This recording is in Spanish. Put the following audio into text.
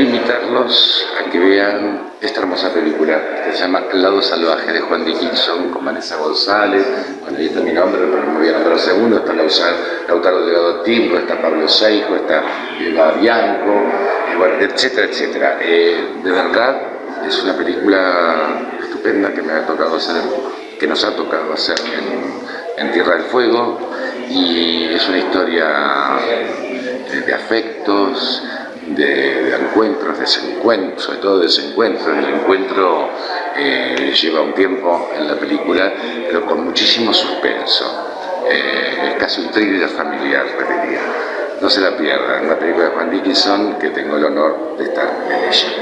invitarlos a que vean esta hermosa película que se llama El lado salvaje de Juan Dickinson con Vanessa González, bueno, ahí está mi nombre, pero no me voy a nombrar segundo, está Lautaro Delgado Timbo, está Pablo Seijo, está Eva Bianco, bueno, etcétera, etcétera. Eh, de verdad, es una película estupenda que me ha tocado hacer, que nos ha tocado hacer en Tierra del Fuego. Y es una historia de afectos, de, encuentros, desencuentros, sobre todo desencuentros. El encuentro eh, lleva un tiempo en la película, pero con muchísimo suspenso. Eh, es casi un thriller familiar, repetiría. No se la pierdan, una película de Juan Dickinson que tengo el honor de estar en ella.